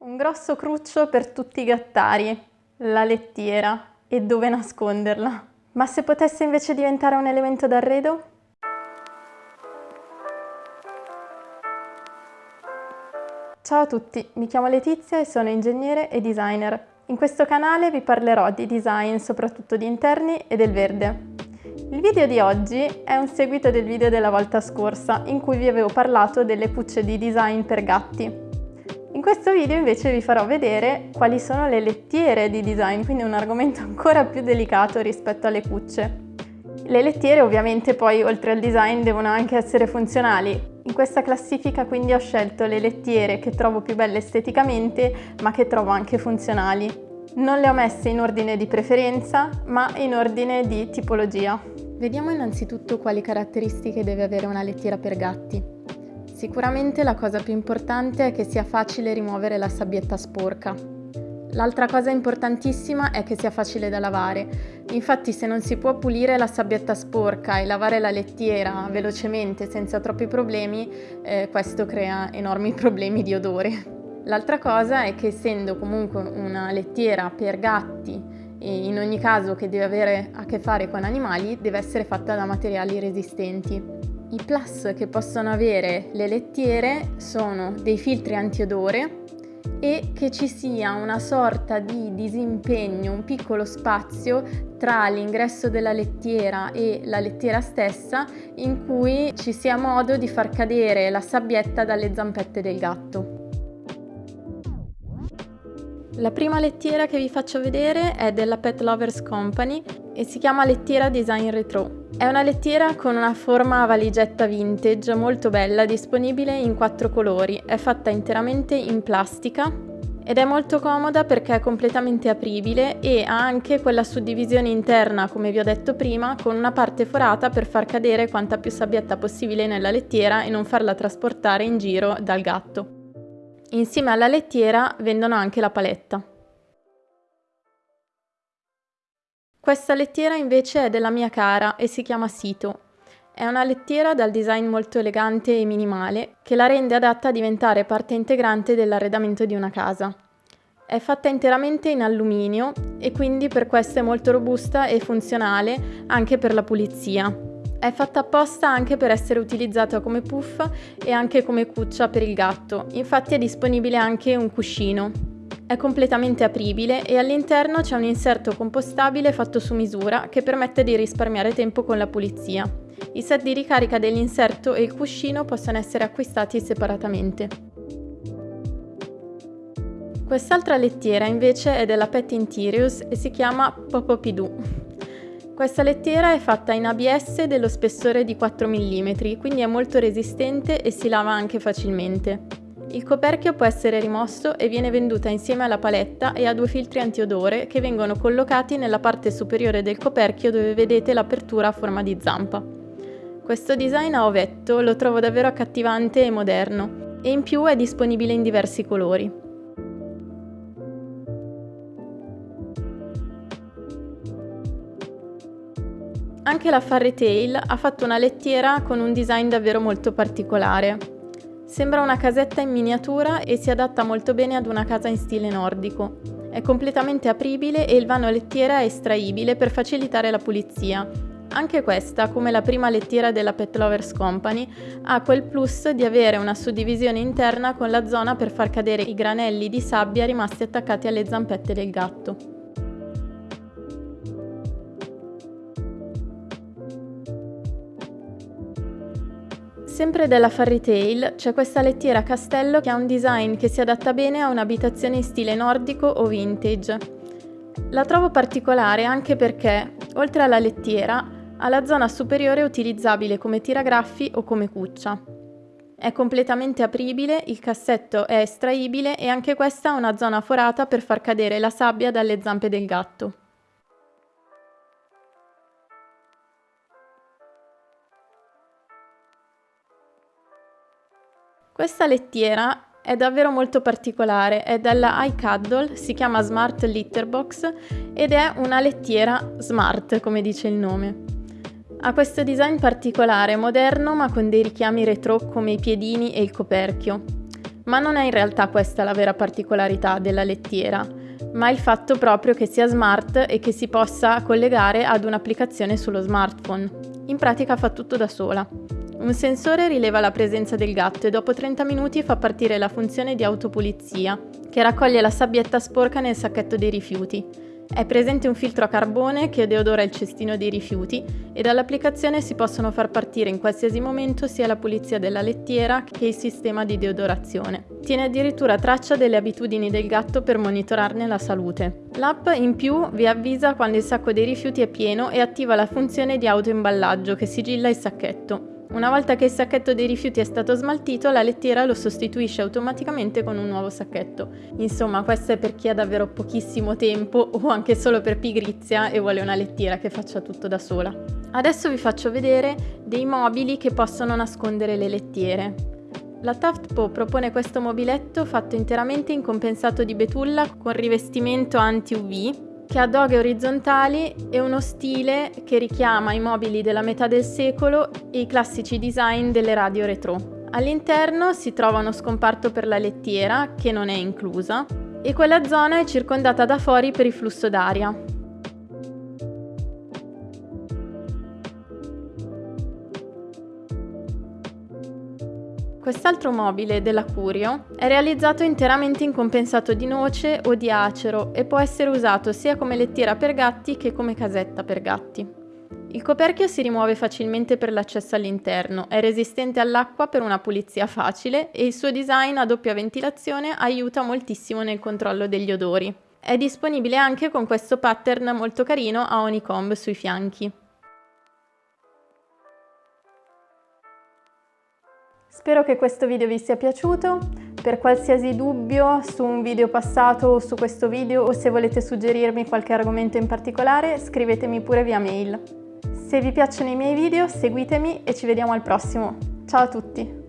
Un grosso cruccio per tutti i gattari, la lettiera e dove nasconderla. Ma se potesse invece diventare un elemento d'arredo? Ciao a tutti, mi chiamo Letizia e sono ingegnere e designer. In questo canale vi parlerò di design, soprattutto di interni e del verde. Il video di oggi è un seguito del video della volta scorsa, in cui vi avevo parlato delle cucce di design per gatti. Questo video invece vi farò vedere quali sono le lettiere di design, quindi un argomento ancora più delicato rispetto alle cucce. Le lettiere ovviamente poi oltre al design devono anche essere funzionali. In questa classifica quindi ho scelto le lettiere che trovo più belle esteticamente ma che trovo anche funzionali. Non le ho messe in ordine di preferenza ma in ordine di tipologia. Vediamo innanzitutto quali caratteristiche deve avere una lettiera per gatti. Sicuramente la cosa più importante è che sia facile rimuovere la sabbietta sporca. L'altra cosa importantissima è che sia facile da lavare. Infatti se non si può pulire la sabbietta sporca e lavare la lettiera velocemente senza troppi problemi, eh, questo crea enormi problemi di odore. L'altra cosa è che essendo comunque una lettiera per gatti e in ogni caso che deve avere a che fare con animali, deve essere fatta da materiali resistenti. I plus che possono avere le lettiere sono dei filtri antiodore e che ci sia una sorta di disimpegno, un piccolo spazio tra l'ingresso della lettiera e la lettiera stessa in cui ci sia modo di far cadere la sabbietta dalle zampette del gatto. La prima lettiera che vi faccio vedere è della Pet Lovers Company e si chiama lettiera Design Retro. È una lettiera con una forma a valigetta vintage molto bella, disponibile in quattro colori. È fatta interamente in plastica ed è molto comoda perché è completamente apribile e ha anche quella suddivisione interna, come vi ho detto prima, con una parte forata per far cadere quanta più sabbietta possibile nella lettiera e non farla trasportare in giro dal gatto. Insieme alla lettiera vendono anche la paletta. Questa lettiera invece è della mia cara e si chiama Sito. È una lettiera dal design molto elegante e minimale che la rende adatta a diventare parte integrante dell'arredamento di una casa. È fatta interamente in alluminio e quindi per questo è molto robusta e funzionale anche per la pulizia. È fatta apposta anche per essere utilizzata come puff e anche come cuccia per il gatto, infatti è disponibile anche un cuscino. È completamente apribile e all'interno c'è un inserto compostabile fatto su misura che permette di risparmiare tempo con la pulizia. I set di ricarica dell'inserto e il cuscino possono essere acquistati separatamente. Quest'altra lettiera invece è della Pet Interiors e si chiama Popopidoo. Questa lettiera è fatta in ABS dello spessore di 4 mm, quindi è molto resistente e si lava anche facilmente. Il coperchio può essere rimosso e viene venduta insieme alla paletta e a due filtri antiodore che vengono collocati nella parte superiore del coperchio dove vedete l'apertura a forma di zampa. Questo design a ovetto lo trovo davvero accattivante e moderno e in più è disponibile in diversi colori. Anche la Fairy Tail ha fatto una lettiera con un design davvero molto particolare. Sembra una casetta in miniatura e si adatta molto bene ad una casa in stile nordico. È completamente apribile e il vano lettiera è estraibile per facilitare la pulizia. Anche questa, come la prima lettiera della Pet Lovers Company, ha quel plus di avere una suddivisione interna con la zona per far cadere i granelli di sabbia rimasti attaccati alle zampette del gatto. Sempre della Fairy Tail c'è questa lettiera castello che ha un design che si adatta bene a un'abitazione in stile nordico o vintage. La trovo particolare anche perché, oltre alla lettiera, ha la zona superiore utilizzabile come tiragraffi o come cuccia. È completamente apribile, il cassetto è estraibile e anche questa ha una zona forata per far cadere la sabbia dalle zampe del gatto. Questa lettiera è davvero molto particolare, è della iCuddle, si chiama Smart Litter Box ed è una lettiera smart, come dice il nome. Ha questo design particolare, moderno ma con dei richiami retro come i piedini e il coperchio. Ma non è in realtà questa la vera particolarità della lettiera, ma il fatto proprio che sia smart e che si possa collegare ad un'applicazione sullo smartphone. In pratica fa tutto da sola. Un sensore rileva la presenza del gatto e dopo 30 minuti fa partire la funzione di autopulizia, che raccoglie la sabbietta sporca nel sacchetto dei rifiuti. È presente un filtro a carbone che deodora il cestino dei rifiuti e dall'applicazione si possono far partire in qualsiasi momento sia la pulizia della lettiera che il sistema di deodorazione. Tiene addirittura traccia delle abitudini del gatto per monitorarne la salute. L'app in più vi avvisa quando il sacco dei rifiuti è pieno e attiva la funzione di autoimballaggio che sigilla il sacchetto. Una volta che il sacchetto dei rifiuti è stato smaltito, la lettiera lo sostituisce automaticamente con un nuovo sacchetto. Insomma, questo è per chi ha davvero pochissimo tempo o anche solo per pigrizia e vuole una lettiera che faccia tutto da sola. Adesso vi faccio vedere dei mobili che possono nascondere le lettiere. La Taftpo propone questo mobiletto fatto interamente in compensato di betulla con rivestimento anti-UV che ha doghe orizzontali e uno stile che richiama i mobili della metà del secolo e i classici design delle radio retro. All'interno si trova uno scomparto per la lettiera, che non è inclusa, e quella zona è circondata da fori per il flusso d'aria. Quest'altro mobile della Curio è realizzato interamente in compensato di noce o di acero e può essere usato sia come lettiera per gatti che come casetta per gatti. Il coperchio si rimuove facilmente per l'accesso all'interno, è resistente all'acqua per una pulizia facile e il suo design a doppia ventilazione aiuta moltissimo nel controllo degli odori. È disponibile anche con questo pattern molto carino a honeycomb sui fianchi. Spero che questo video vi sia piaciuto. Per qualsiasi dubbio su un video passato o su questo video o se volete suggerirmi qualche argomento in particolare, scrivetemi pure via mail. Se vi piacciono i miei video, seguitemi e ci vediamo al prossimo. Ciao a tutti!